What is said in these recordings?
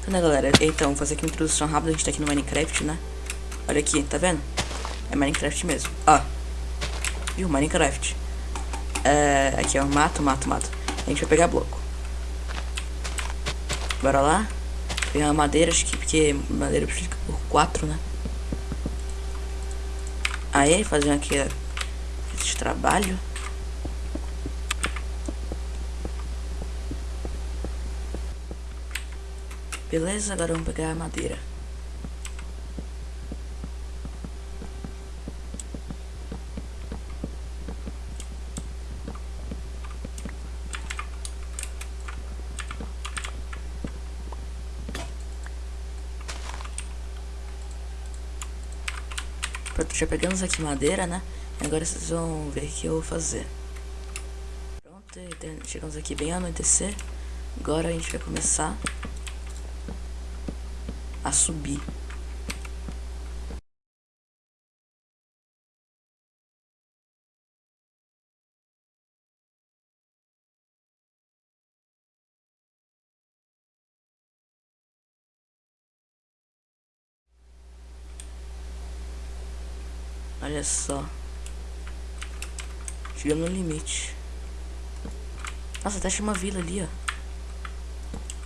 Então, né, galera? Então, vou fazer aqui uma introdução rápida. A gente tá aqui no Minecraft, né? Olha aqui, tá vendo? É Minecraft mesmo. Ó. Viu? Minecraft. É, aqui, ó. Mato, mato, mato. A gente vai pegar bloco. Bora lá. Pegar madeira, acho que porque madeira precisa por 4, né? Aí, fazer aqui esse trabalho. Beleza, agora vamos pegar a madeira. Pronto, já pegamos aqui madeira, né? Agora vocês vão ver o que eu vou fazer. Pronto, chegamos aqui bem anoitecer. Agora a gente vai começar a subir. Olha só. Chegamos no limite. Nossa, até achei uma vila ali, ó.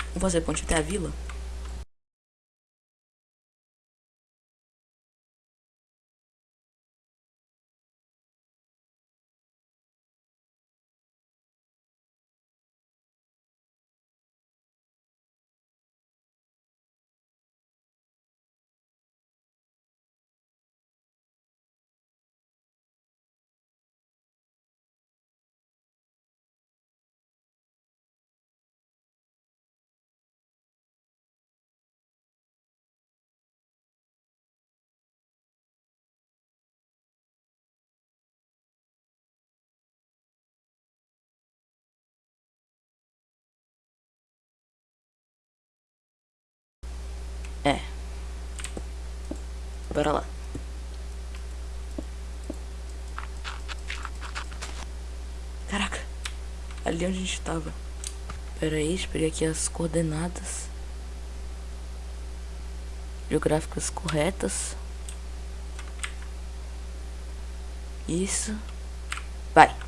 Vamos fazer ponte até a vila? Bora lá. Caraca. Ali onde a gente tava. Pera aí, esperei aqui as coordenadas. Geográficas corretas. Isso. Vai.